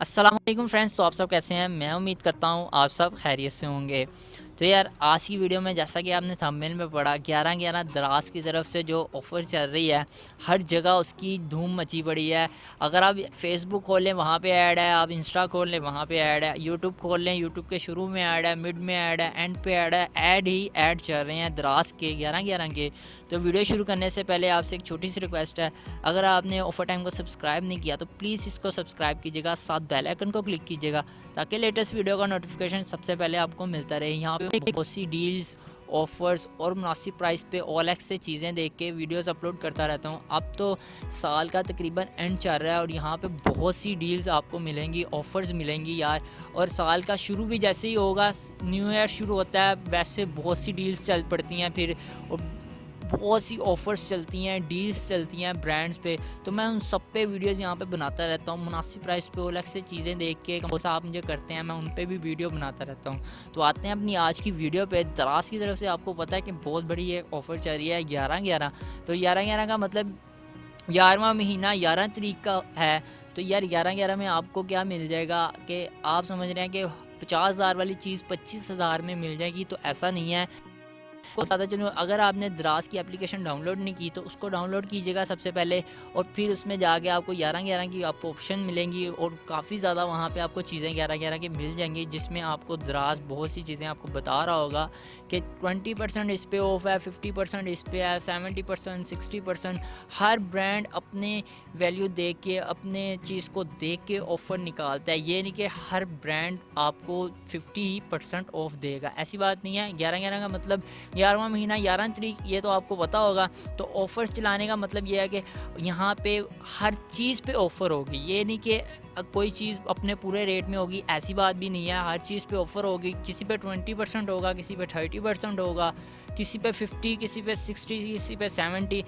السلام علیکم فرینڈس تو آپ سب کیسے ہیں؟ میں امید کرتا ہوں آپ سب خیریت سے ہوں گے۔ تو یار آج کی ویڈیو میں جیسا کہ آپ نے تھمبیل میں پڑھا، گیارہ گیارہ دراز کی طرف سے جو آفر چل رہی ہے، ہر جگہ اس کی دھوم مچی پڑی ہے۔ اگر آپ فیس بک کھول لیں، وہاں پہ ایڈ ہے، آپ انسٹا کھول لیں، وہاں پہ ایڈ ہے۔ یوٹیوب کھول لیں یوٹیوب کے شروع میں ایڈ ہے مڈ میں ایڈ ہے اینڈ پہ ایڈ ہے ایڈ ہی ایڈ چل رہے ہیں دراز کے، گیارہ گیارہ کے۔ تو ویڈیو شروع کرنے سے پہلے آپ سے ایک چھوٹی سی ریکویسٹ ہے۔ اگر آپ نے آفر ٹائم کو سبسکرائب نہیں کیا، تو پلیز اس کو سبسکرائب کیجیے گا۔ ساتھ بیل آئکن کو کلک کیجیے گا، تاکہ لیٹسٹ ویڈیو کا نوٹیفیکیشن سب سے پہلے آپ کو ملتا رہے۔ یہاں پہ بہت سی ڈیلز آفرز اور مناسب پرائز پہ آل ایکس سے چیزیں دیکھ کے ویڈیوز اپلوڈ کرتا رہتا ہوں۔ اب تو سال کا تقریباً اینڈ چل رہا ہے اور یہاں پہ بہت سی ڈیلز آپ کو ملیں گی آفرز ملیں گی یار۔ اور سال کا شروع بھی جیسے ہی ہوگا نیو ایئر شروع ہوتا ہے، ویسے بہت سی ڈیلز چل پڑتی ہیں۔ پھر بہت سی آفرز چلتی ہیں ڈیلز چلتی ہیں برانڈز پہ۔ تو میں ان سب پہ ویڈیوز یہاں پہ بناتا رہتا ہوں۔ مناسب پرائز پہ الگ سے چیزیں دیکھ کے سا آپ مجھے کرتے ہیں، میں ان پہ بھی ویڈیو بناتا رہتا ہوں۔ تو آتے ہیں اپنی آج کی ویڈیو پہ۔ دراز کی طرف سے آپ کو پتہ ہے کہ بہت بڑی ایک آفر چل رہی ہے، گیارہ گیارہ۔ تو گیارہ گیارہ کا مطلب گیارہواں مہینہ، گیارہ تاریخ کا ہے۔ تو یار گیارہ گیارہ میں آپ کو کیا مل جائے گا کہ آپ سمجھ رہے ہیں کہ پچاس ہزار والی چیز پچیس ہزار میں مل جائے گی۔ تو ایسا نہیں ہے۔ بتاتا چلوں اگر آپ نے دراز کی اپلیکیشن ڈاؤن لوڈ نہیں کی تو اس کو ڈاؤن لوڈ کیجیے گا سب سے پہلے اور پھر اس میں جا کے آپ کو گیارہ گیارہ کی آپ کو آپشن ملیں گی اور کافی زیادہ وہاں پہ آپ کو چیزیں گیارہ گیارہ کی مل جائیں گی جس میں آپ کو دراز بہت سی چیزیں آپ کو بتا رہا ہوگا کہ ٹوینٹی پرسینٹ اس پہ آف ہے ففٹی پرسینٹ اس پہ ہے سیونٹی پرسینٹ سکسٹی پرسینٹ ہر برانڈ اپنے ویلیو دیکھ کے، اپنے چیز کو دیکھ کے آفر نکالتا ہے۔ یہ نہیں کہ ہر برانڈ آپ کو ففٹی ہی پرسینٹ آف دے گا۔ ایسی بات نہیں ہے۔ گیارہ گیارہ کا مطلب گیارہواں مہینہ، گیارہ تاریخ، یہ تو آپ کو پتہ ہوگا۔ تو آفرز چلانے کا مطلب یہ ہے کہ یہاں پہ ہر چیز پہ آفر ہوگی۔ یہ نہیں کہ کوئی چیز اپنے پورے ریٹ میں ہوگی، ایسی بات بھی نہیں ہے۔ ہر چیز پہ آفر ہوگی۔ کسی پہ ٹوینٹی پرسینٹ ہوگا، کسی پہ تھرٹی پرسینٹ ہوگا، کسی پہ ففٹی کسی پہ سکسٹی کسی پہ سیونٹی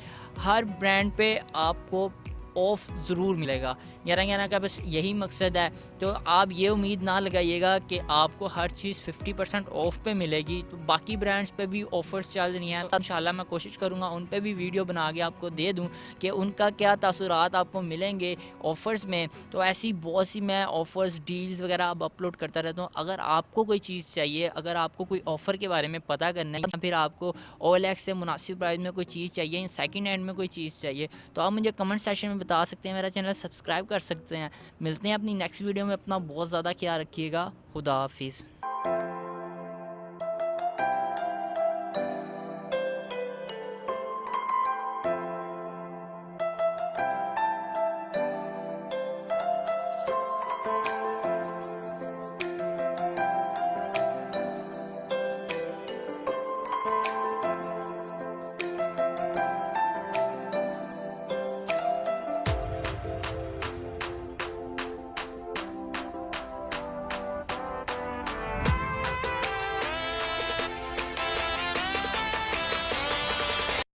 ہر برانڈ پہ آپ کو آف ضرور ملے گا۔ گیارہ گیارہ کا بس یہی مقصد ہے۔ تو آپ یہ امید نہ لگائیے گا کہ آپ کو ہر چیز ففٹی پرسینٹ آف پہ ملے گی۔ تو باقی برانڈس پہ بھی آفرز چل رہی ہیں۔ ان شاء اللہ میں کوشش کروں گا ان پہ بھی ویڈیو بنا کے آپ کو دے دوں کہ ان کا کیا تاثرات آپ کو ملیں گے آفرز میں۔ تو ایسی بہت سی میں آفرز ڈیلز وغیرہ اب اپلوڈ کرتا رہتا ہوں۔ اگر آپ کو کوئی چیز چاہیے، اگر آپ کو کوئی آفر کے بارے میں پتہ کرنا ہے یا پھر آپ کو اول ایکس سے مناسب پرائز میں کوئی چیز چاہیے سیکنڈ ہینڈ میں کوئی چیز چاہیے، تو آپ مجھے کمنٹ سیشن میں بتا سکتے ہیں، میرا چینل سبسکرائب کر سکتے ہیں۔ ملتے ہیں اپنی نیکسٹ ویڈیو میں، اپنا بہت زیادہ خیال رکھیے گا۔ خدا حافظ۔